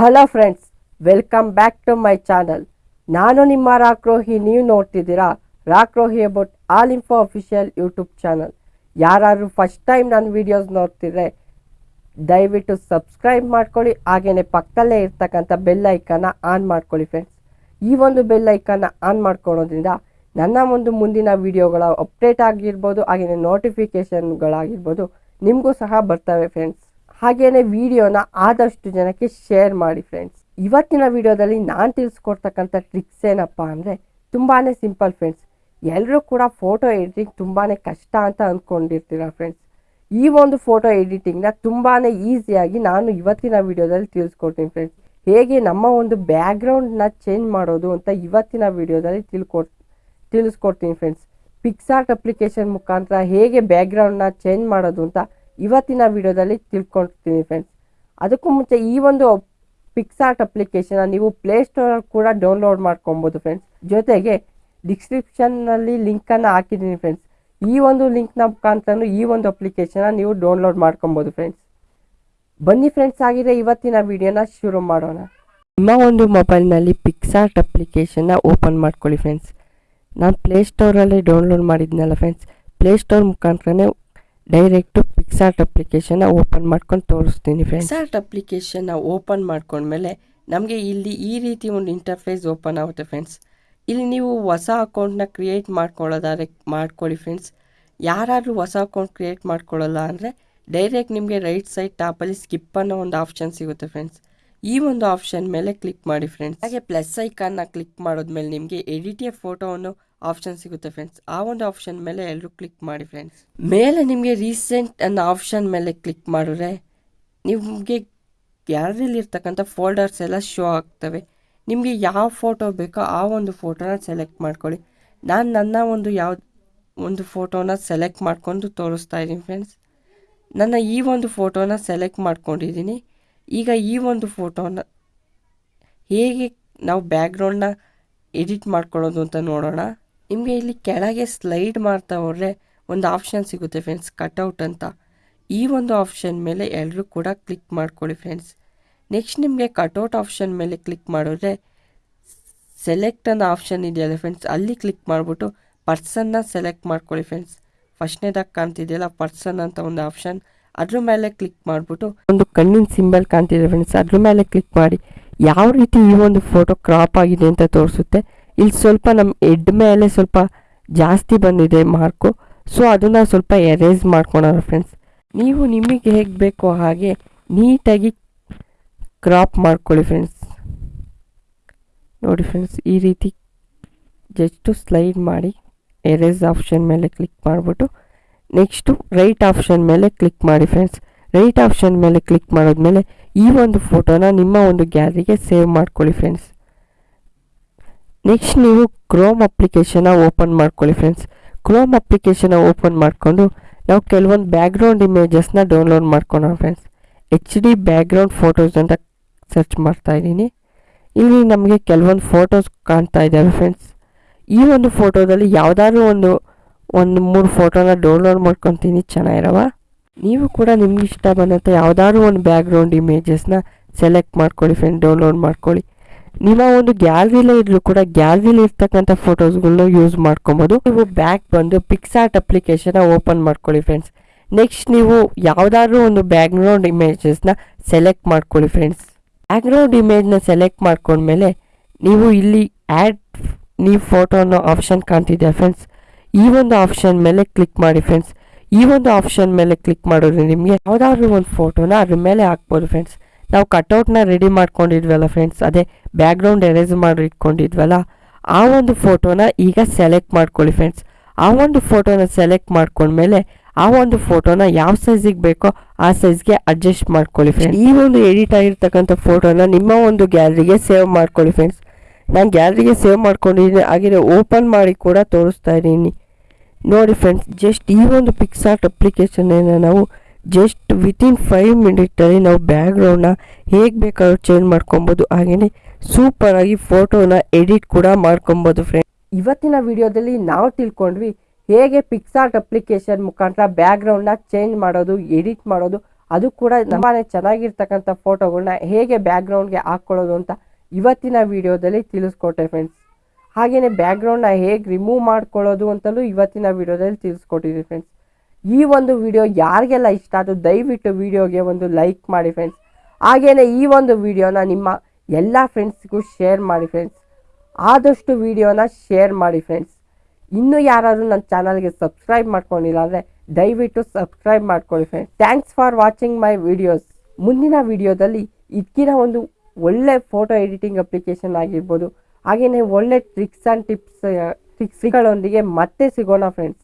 Hello friends welcome back to my channel ನಾನು ನಿಮ್ಮ ರಾಕ್ರೋಹಿ, ನೀವು ನೋಡ್ತಿದ್ದೀರಾ Rakrohi about all info official YouTube channel ಯಾರಾದ್ರೂ ಫಸ್ಟ್ ಟೈಮ್ ನನ್ನ ವೀಡಿಯೋಸ್ ನೋಡ್ತಿದ್ರೆ, ದಯವಿಟ್ಟು ಸಬ್ಸ್ಕ್ರೈಬ್ ಮಾಡ್ಕೊಳ್ಳಿ. ಹಾಗೆಯೇ ಪಕ್ಕದಲ್ಲೇ ಇರ್ತಕ್ಕಂಥ ಬೆಲ್ ಐಕನ್ನ ಆನ್ ಮಾಡ್ಕೊಳ್ಳಿ ಫ್ರೆಂಡ್ಸ್ ಈ ಒಂದು ಬೆಲ್ ಐಕನ್ನ ಆನ್ ಮಾಡ್ಕೊಳ್ಳೋದ್ರಿಂದ ನನ್ನ ಒಂದು ಮುಂದಿನ ವಿಡಿಯೋಗಳ ಅಪ್ಡೇಟ್ ಆಗಿರ್ಬೋದು ಹಾಗೆಯೇ ನೋಟಿಫಿಕೇಷನ್ಗಳಾಗಿರ್ಬೋದು ನಿಮಗೂ ಸಹ ಬರ್ತವೆ ಫ್ರೆಂಡ್ಸ್ ಹಾಗೆಯೇ ವಿಡಿಯೋನ ಆದಷ್ಟು ಜನಕ್ಕೆ ಶೇರ್ ಮಾಡಿ ಫ್ರೆಂಡ್ಸ್ ಇವತ್ತಿನ ವಿಡಿಯೋದಲ್ಲಿ ನಾನು ತಿಳಿಸ್ಕೊಡ್ತಕ್ಕಂಥ ಟ್ರಿಕ್ಸ್ ಏನಪ್ಪ ಅಂದರೆ ತುಂಬಾ ಸಿಂಪಲ್ ಫ್ರೆಂಡ್ಸ್ ಎಲ್ಲರೂ ಕೂಡ ಫೋಟೋ ಎಡಿಟಿಂಗ್ ತುಂಬಾ ಕಷ್ಟ ಅಂತ ಅಂದ್ಕೊಂಡಿರ್ತೀರ ಫ್ರೆಂಡ್ಸ್ ಈ ಒಂದು ಫೋಟೋ ಎಡಿಟಿಂಗ್ನ ತುಂಬಾ ಈಸಿಯಾಗಿ ನಾನು ಇವತ್ತಿನ ವಿಡಿಯೋದಲ್ಲಿ ತಿಳಿಸ್ಕೊಡ್ತೀನಿ ಫ್ರೆಂಡ್ಸ್ ಹೇಗೆ ನಮ್ಮ ಒಂದು ಬ್ಯಾಕ್ಗ್ರೌಂಡ್ನ ಚೇಂಜ್ ಮಾಡೋದು ಅಂತ ಇವತ್ತಿನ ವಿಡಿಯೋದಲ್ಲಿ ತಿಳ್ಕೊಡ್, ತಿಳಿಸ್ಕೊಡ್ತೀನಿ ಫ್ರೆಂಡ್ಸ್ ಪಿಕ್ಸಾರ್ಟ್ ಅಪ್ಲಿಕೇಶನ್ ಮುಖಾಂತರ ಹೇಗೆ ಬ್ಯಾಕ್ಗ್ರೌಂಡ್ನ ಚೇಂಜ್ ಮಾಡೋದು ಅಂತ ಇವತ್ತಿನ ವಿಡಿಯೋದಲ್ಲಿ ತಿಳ್ಕೊಳ್ತೀನಿ ಫ್ರೆಂಡ್ಸ್ ಅದಕ್ಕೂ ಮುಂಚೆ ಈ ಒಂದು ಪಿಕ್ಸಾರ್ಟ್ ಅಪ್ಲಿಕೇಶನ್ ನೀವು ಪ್ಲೇಸ್ಟೋರಲ್ಲಿ ಕೂಡ ಡೌನ್ಲೋಡ್ ಮಾಡ್ಕೊಬೋದು ಫ್ರೆಂಡ್ಸ್ ಜೊತೆಗೆ ಡಿಸ್ಕ್ರಿಪ್ಷನ್ನಲ್ಲಿ ಲಿಂಕನ್ನು ಹಾಕಿದ್ದೀನಿ ಫ್ರೆಂಡ್ಸ್ ಈ ಒಂದು ಲಿಂಕ್ನ ಮುಖಾಂತರ ಈ ಒಂದು ಅಪ್ಲಿಕೇಶನ್ನ ನೀವು ಡೌನ್ಲೋಡ್ ಮಾಡ್ಕೊಬೋದು ಫ್ರೆಂಡ್ಸ್ ಬನ್ನಿ ಫ್ರೆಂಡ್ಸ್ ಆಗಿದೆ ಇವತ್ತಿನ ವಿಡಿಯೋನ ಶುರು ಮಾಡೋಣ. ನಿಮ್ಮ ಒಂದು ಮೊಬೈಲ್ನಲ್ಲಿ ಪಿಕ್ಸಾರ್ಟ್ ಅಪ್ಲಿಕೇಶನ್ನ ಓಪನ್ ಮಾಡ್ಕೊಳ್ಳಿ ಫ್ರೆಂಡ್ಸ್ ನಾನು ಪ್ಲೇಸ್ಟೋರಲ್ಲಿ ಡೌನ್ಲೋಡ್ ಮಾಡಿದ್ನಲ್ಲ ಫ್ರೆಂಡ್ಸ್ ಪ್ಲೇಸ್ಟೋರ್ ಮುಖಾಂತರನೇ ಡೈರೆಕ್ಟು ಪಿಕ್ಸಾರ್ಟ್ ಅಪ್ಲಿಕೇಶನ್ನ ಓಪನ್ ಮಾಡ್ಕೊಂಡು ತೋರಿಸ್ತೀನಿ ಫ್ರೆಂಡ್ಸ್ ಪಿಕ್ಸಾರ್ಟ್ ಅಪ್ಲಿಕೇಶನ್ನ ಓಪನ್ ಮಾಡ್ಕೊಂಡ್ಮೇಲೆ ನಮಗೆ ಇಲ್ಲಿ ಈ ರೀತಿ ಒಂದು ಇಂಟರ್ಫೇಸ್ ಓಪನ್ ಆಗುತ್ತೆ ಫ್ರೆಂಡ್ಸ್ ಇಲ್ಲಿ ನೀವು ಹೊಸ ಅಕೌಂಟ್ನ ಕ್ರಿಯೇಟ್ ಮಾಡ್ಕೊಳ್ಳೋದಾದ್ರೆ, ಮಾಡ್ಕೊಳ್ಳಿ ಫ್ರೆಂಡ್ಸ್ ಯಾರಾದರೂ ಹೊಸ ಅಕೌಂಟ್ ಕ್ರಿಯೇಟ್ ಮಾಡ್ಕೊಳ್ಳಲ್ಲ ಅಂದರೆ ಡೈರೆಕ್ಟ್ ನಿಮಗೆ ರೈಟ್ ಸೈಡ್ ಟಾಪಲ್ಲಿ ಸ್ಕಿಪ್ ಅನ್ನೋ ಒಂದು ಆಪ್ಷನ್ ಸಿಗುತ್ತೆ ಫ್ರೆಂಡ್ಸ್ ಈ ಒಂದು ಆಪ್ಷನ್ ಮೇಲೆ ಕ್ಲಿಕ್ ಮಾಡಿ ಫ್ರೆಂಡ್ಸ್ ಹಾಗೆ ಪ್ಲಸ್ ಐಕಾನ್ನ ಕ್ಲಿಕ್ ಮಾಡೋದ್ಮೇಲೆ ನಿಮಗೆ ಎಡಿಟಿಯ ಫೋಟೋವನ್ನು ಆಪ್ಷನ್ ಸಿಗುತ್ತೆ ಫ್ರೆಂಡ್ಸ್ ಆ ಒಂದು ಆಪ್ಷನ್ ಮೇಲೆ ಎಲ್ಲರೂ ಕ್ಲಿಕ್ ಮಾಡಿ ಫ್ರೆಂಡ್ಸ್ ಮೇಲೆ ನಿಮಗೆ ರೀಸೆಂಟ್ ಅನ್ನೋ ಆಪ್ಷನ್ ಮೇಲೆ ಕ್ಲಿಕ್ ಮಾಡಿದ್ರೆ ನಿಮಗೆ ಗ್ಯಾಲರಿಯಲ್ಲಿ ಇರ್ತಕ್ಕಂಥ ಫೋಲ್ಡರ್ಸ್ ಎಲ್ಲ ಶೋ ಆಗ್ತವೆ. ನಿಮಗೆ ಯಾವ ಫೋಟೋ ಬೇಕೋ ಆ ಒಂದು ಫೋಟೋನ ಸೆಲೆಕ್ಟ್ ಮಾಡ್ಕೊಳ್ಳಿ. ನಾನು ನನ್ನ ಒಂದು ಯಾವ, ಒಂದು ಫೋಟೋನ ಸೆಲೆಕ್ಟ್ ಮಾಡ್ಕೊಂಡು ತೋರಿಸ್ತಾ ಇದ್ದೀನಿ ಫ್ರೆಂಡ್ಸ್ ನನ್ನ ಈ ಒಂದು ಫೋಟೋನ ಸೆಲೆಕ್ಟ್ ಮಾಡ್ಕೊಂಡಿದ್ದೀನಿ. ಈಗ ಈ ಒಂದು ಫೋಟೋನ ಹೇಗೆ ನಾವು ಬ್ಯಾಕ್ಗ್ರೌಂಡ್ನ ಎಡಿಟ್ ಮಾಡ್ಕೊಳ್ಳೋದು ಅಂತ ನೋಡೋಣ. ನಿಮಗೆ ಇಲ್ಲಿ ಕೆಳಗೆ ಸ್ಲೈಡ್ ಮಾಡ್ತಾ ಹೋದರೆ ಒಂದು ಆಪ್ಷನ್ ಸಿಗುತ್ತೆ ಫ್ರೆಂಡ್ಸ್ ಕಟೌಟ್ ಅಂತ. ಈ ಒಂದು ಆಪ್ಷನ್ ಮೇಲೆ ಎಲ್ಲರೂ ಕೂಡ ಕ್ಲಿಕ್ ಮಾಡ್ಕೊಳ್ಳಿ ಫ್ರೆಂಡ್ಸ್ ನೆಕ್ಸ್ಟ್ ನಿಮಗೆ ಕಟೌಟ್ ಆಪ್ಷನ್ ಮೇಲೆ ಕ್ಲಿಕ್ ಮಾಡಿದ್ರೆ ಸೆಲೆಕ್ಟ್ ಅನ್ನೋ ಆಪ್ಷನ್ ಇದೆಯಲ್ಲ ಫ್ರೆಂಡ್ಸ್ ಅಲ್ಲಿ ಕ್ಲಿಕ್ ಮಾಡಿಬಿಟ್ಟು ಪರ್ಸನ್ನ ಸೆಲೆಕ್ಟ್ ಮಾಡ್ಕೊಳ್ಳಿ ಫ್ರೆಂಡ್ಸ್ ಫಸ್ಟ್ನೇದಾಗಿ ಕಾಣ್ತಿದೆಯಲ್ಲ ಪರ್ಸನ್ ಅಂತ ಒಂದು ಆಪ್ಷನ್ ಅದ್ರ ಮೇಲೆ ಕ್ಲಿಕ್ ಮಾಡಿಬಿಟ್ಟು ಒಂದು ಕಣ್ಣಿನ ಸಿಂಬಲ್ ಕಾಣ್ತಿದೆ ಫ್ರೆಂಡ್ಸ್ ಅದ್ರ ಮೇಲೆ ಕ್ಲಿಕ್ ಮಾಡಿ ಯಾವ ರೀತಿ ಈ ಒಂದು ಫೋಟೋ ಕ್ರಾಪ್ ಆಗಿದೆ ಅಂತ ತೋರಿಸುತ್ತೆ. ಇಲ್ಲಿ ಸ್ವಲ್ಪ ನಮ್ಮ ಹೆಡ್ ಮೇಲೆ ಸ್ವಲ್ಪ ಜಾಸ್ತಿ ಬಂದಿದೆ ಮಾರ್ಕು ಸೊ ಅದನ್ನು ಸ್ವಲ್ಪ ಎರೇಸ್ ಮಾಡ್ಕೊಳೋಣ ಫ್ರೆಂಡ್ಸ್ ನೀವು ನಿಮಗೆ ಹೇಗೆ ಬೇಕೋ ಹಾಗೆ ನೀಟಾಗಿ ಕ್ರಾಪ್ ಮಾಡ್ಕೊಳ್ಳಿ ಫ್ರೆಂಡ್ಸ್ ನೋಡಿ ಫ್ರೆಂಡ್ಸ್ ಈ ರೀತಿ ಜಸ್ಟು ಸ್ಲೈಡ್ ಮಾಡಿ ಎರೇಸ್ ಆಪ್ಷನ್ ಮೇಲೆ ಕ್ಲಿಕ್ ಮಾಡಿಬಿಟ್ಟು ನೆಕ್ಸ್ಟು ರೈಟ್ ಆಪ್ಷನ್ ಮೇಲೆ ಕ್ಲಿಕ್ ಮಾಡಿ ಫ್ರೆಂಡ್ಸ್ ರೈಟ್ ಆಪ್ಷನ್ ಮೇಲೆ ಕ್ಲಿಕ್ ಮಾಡಿದ್ಮೇಲೆ ಈ ಒಂದು ಫೋಟೋನ ನಿಮ್ಮ ಒಂದು ಗ್ಯಾಲರಿಗೆ ಸೇವ್ ಮಾಡ್ಕೊಳ್ಳಿ ಫ್ರೆಂಡ್ಸ್ ನೆಕ್ಸ್ಟ್ ನೀವು ಕ್ರೋಮ್ ಅಪ್ಲಿಕೇಶನ್ನ ಓಪನ್ ಮಾಡ್ಕೊಳ್ಳಿ ಫ್ರೆಂಡ್ಸ್ ಕ್ರೋಮ್ ಅಪ್ಲಿಕೇಶನ್ನ ಓಪನ್ ಮಾಡಿಕೊಂಡು ನಾವು ಕೆಲವೊಂದು ಬ್ಯಾಕ್ಗ್ರೌಂಡ್ ಇಮೇಜಸ್ನ download ಮಾಡ್ಕೊಳೋಣ friends H D background photos ಅಂತ ಸರ್ಚ್ ಮಾಡ್ತಾ ಇದ್ದೀನಿ. ಇಲ್ಲಿ ನಮಗೆ ಕೆಲವೊಂದು ಫೋಟೋಸ್ ಕಾಣ್ತಾ ಇದ್ದಾವೆ ಫ್ರೆಂಡ್ಸ್ ಈ ಒಂದು ಫೋಟೋದಲ್ಲಿ ಯಾವುದಾದ್ರೂ ಒಂದು ಒಂದು ಮೂರು ಫೋಟೋನ ಡೌನ್ಲೋಡ್ ಮಾಡ್ಕೊತೀನಿ, ಚೆನ್ನಾಗಿರವ? ನೀವು ಕೂಡ ನಿಮ್ಗೆ ಇಷ್ಟ ಬಂದಂಥ ಯಾವುದಾದ್ರೂ ಒಂದು ಬ್ಯಾಕ್ಗ್ರೌಂಡ್ ಇಮೇಜಸ್ನ ಸೆಲೆಕ್ಟ್ ಮಾಡ್ಕೊಳ್ಳಿ ಫ್ರೆಂಡ್ ಡೌನ್ಲೋಡ್ ಮಾಡ್ಕೊಳ್ಳಿ. ನಿಮ್ಮ ಒಂದು ಗ್ಯಾಲರಿಲೇ ಇದ್ರು ಕೂಡ ಗ್ಯಾಲರಿಲಿ ಇರ್ತಕ್ಕಂಥ ಫೋಟೋಸ್ಗಳನ್ನ ಯೂಸ್ ಮಾಡ್ಕೊಬೋದು. ನೀವು ಬ್ಯಾಗ್ ಬಂದು ಪಿಕ್ಸಾರ್ಟ್ ಅಪ್ಲಿಕೇಶನ್ ಓಪನ್ ಮಾಡ್ಕೊಳ್ಳಿ ಫ್ರೆಂಡ್ಸ್. ನೆಕ್ಸ್ಟ್ ನೀವು ಯಾವುದಾದ್ರೂ ಒಂದು ಬ್ಯಾಕ್ಗ್ರೌಂಡ್ ಇಮೇಜಸ್ನ ಸೆಲೆಕ್ಟ್ ಮಾಡ್ಕೊಳ್ಳಿ ಫ್ರೆಂಡ್ಸ್. ಬ್ಯಾಕ್ಗ್ರೌಂಡ್ ಇಮೇಜ್ನ ಸೆಲೆಕ್ಟ್ ಮಾಡ್ಕೊಂಡ್ಮೇಲೆ ನೀವು ಇಲ್ಲಿ ಆ್ಯಡ್ ನೀವು ಫೋಟೋ ಅನ್ನೋ ಆಪ್ಷನ್ ಕಾಣ್ತಿದೆ ಫ್ರೆಂಡ್ಸ್? ಈ ಒಂದು ಆಪ್ಷನ್ ಮೇಲೆ ಕ್ಲಿಕ್ ಮಾಡಿ ಫ್ರೆಂಡ್ಸ್. ಈ ಒಂದು ಆಪ್ಷನ್ ಮೇಲೆ ಕ್ಲಿಕ್ ಮಾಡಿದ್ರೆ ನಿಮಗೆ ಯಾವುದಾದ್ರೂ ಒಂದು ಫೋಟೋನ ಅದ್ರ ಮೇಲೆ ಹಾಕ್ಬೋದು ಫ್ರೆಂಡ್ಸ್. ನಾವು ಕಟ್ಔಟ್ನ ರೆಡಿ ಮಾಡ್ಕೊಂಡಿದ್ವಲ್ಲ ಫ್ರೆಂಡ್ಸ್ ಅದೇ ಬ್ಯಾಕ್ಗ್ರೌಂಡ್ ಎರೇಸ್ ಮಾಡಿ ಇಟ್ಕೊಂಡಿದ್ವಲ್ಲ, ಆ ಒಂದು ಫೋಟೋನ ಈಗ ಸೆಲೆಕ್ಟ್ ಮಾಡ್ಕೊಳ್ಳಿ ಫ್ರೆಂಡ್ಸ್ ಆ ಒಂದು ಫೋಟೋನ ಸೆಲೆಕ್ಟ್ ಮಾಡ್ಕೊಂಡ್ಮೇಲೆ ಆ ಒಂದು ಫೋಟೋನ ಯಾವ ಸೈಜಿಗೆ ಬೇಕೋ ಆ ಸೈಜ್ಗೆ ಅಡ್ಜಸ್ಟ್ ಮಾಡ್ಕೊಳ್ಳಿ ಫ್ರೆಂಡ್ಸ್ ಈ ಒಂದು ಎಡಿಟ್ ಆಗಿರ್ತಕ್ಕಂಥ ಫೋಟೋನ ನಿಮ್ಮ ಒಂದು ಗ್ಯಾಲರಿಗೆ ಸೇವ್ ಮಾಡ್ಕೊಳ್ಳಿ ಫ್ರೆಂಡ್ಸ್ ನಾನು ಗ್ಯಾಲರಿಗೆ ಸೇವ್ ಮಾಡ್ಕೊಂಡಿದ್ದೀನಿ ಹಾಗೆ ಓಪನ್ ಮಾಡಿ ಕೂಡ ತೋರಿಸ್ತಾ ಇದ್ದೀನಿ. ನೋಡಿ ಫ್ರೆಂಡ್ಸ್ ಜಸ್ಟ್ ಈ ಒಂದು ಪಿಕ್ಸಾರ್ಟ್ ಅಪ್ಲಿಕೇಶನ್ನ ನಾವು ಜಸ್ಟ್ ವಿತಿನ್ ಫೈವ್ ಮಿನಿಟಲ್ಲಿ ನಾವು ಬ್ಯಾಗ್ರೌಂಡ್ನ ಹೇಗೆ ಬೇಕಾದ್ರೂ ಚೇಂಜ್ ಮಾಡ್ಕೊಬೋದು. ಹಾಗೆಯೇ ಸೂಪರಾಗಿ ಫೋಟೋನ ಎಡಿಟ್ ಕೂಡ ಮಾಡ್ಕೊಬೋದು ಫ್ರೆಂಡ್ ಇವತ್ತಿನ ವಿಡಿಯೋದಲ್ಲಿ ನಾವು ತಿಳ್ಕೊಂಡ್ವಿ ಹೇಗೆ ಪಿಕ್ಸಾರ್ಟ್ ಅಪ್ಲಿಕೇಶನ್ ಮುಖಾಂತರ ಬ್ಯಾಗ್ರೌಂಡ್ನ ಚೇಂಜ್ ಮಾಡೋದು ಎಡಿಟ್ ಮಾಡೋದು, ಅದು ಕೂಡ ತುಂಬಾ ಚೆನ್ನಾಗಿರ್ತಕ್ಕಂಥ ಫೋಟೋಗಳನ್ನ ಹೇಗೆ ಬ್ಯಾಕ್ಗ್ರೌಂಡ್ಗೆ ಹಾಕ್ಕೊಳ್ಳೋದು ಅಂತ ಇವತ್ತಿನ ವಿಡಿಯೋದಲ್ಲಿ ತಿಳಿಸ್ಕೊಟ್ಟೆ ಫ್ರೆಂಡ್ಸ್ ಹಾಗೆಯೇ ಬ್ಯಾಗ್ರೌಂಡ್ನ ಹೇಗೆ ರಿಮೂವ್ ಮಾಡ್ಕೊಳ್ಳೋದು ಅಂತಲೂ ಇವತ್ತಿನ ವಿಡಿಯೋದಲ್ಲಿ ತಿಳಿಸ್ಕೊಟ್ಟಿದ್ದೀವಿ ಫ್ರೆಂಡ್ಸ್ ಈ ಒಂದು ವಿಡಿಯೋ ಯಾರಿಗೆಲ್ಲ ಇಷ್ಟ ಆದರೂ ದಯವಿಟ್ಟು ವಿಡಿಯೋಗೆ ಒಂದು ಲೈಕ್ ಮಾಡಿ ಫ್ರೆಂಡ್ಸ್ ಹಾಗೆಯೇ ಈ ಒಂದು ವಿಡಿಯೋನ ನಿಮ್ಮ ಎಲ್ಲ ಫ್ರೆಂಡ್ಸ್ಗೂ ಶೇರ್ ಮಾಡಿ ಫ್ರೆಂಡ್ಸ್ ಆದಷ್ಟು ವಿಡಿಯೋನ ಶೇರ್ ಮಾಡಿ ಫ್ರೆಂಡ್ಸ್ ಇನ್ನೂ ಯಾರಾದರೂ ನನ್ನ ಚಾನಲ್ಗೆ ಸಬ್ಸ್ಕ್ರೈಬ್ ಮಾಡ್ಕೊಂಡಿಲ್ಲ ಅಂದರೆ ದಯವಿಟ್ಟು ಸಬ್ಸ್ಕ್ರೈಬ್ ಮಾಡ್ಕೊಳ್ಳಿ friends thanks for watching my videos ಮುಂದಿನ ವಿಡಿಯೋದಲ್ಲಿ ಇದಕ್ಕಿನ ಒಂದು ಒಳ್ಳೆ ಫೋಟೋ ಎಡಿಟಿಂಗ್ ಅಪ್ಲಿಕೇಶನ್ ಆಗಿರ್ಬೋದು. ಹಾಗೆಯೇ ಒಳ್ಳೆ ಟ್ರಿಕ್ಸ್ ಆ್ಯಂಡ್ ಟಿಪ್ಸ್ ಟ್ರಿಕ್ಸ್ಗಳೊಂದಿಗೆ ಮತ್ತೆ ಸಿಗೋಣ ಫ್ರೆಂಡ್ಸ್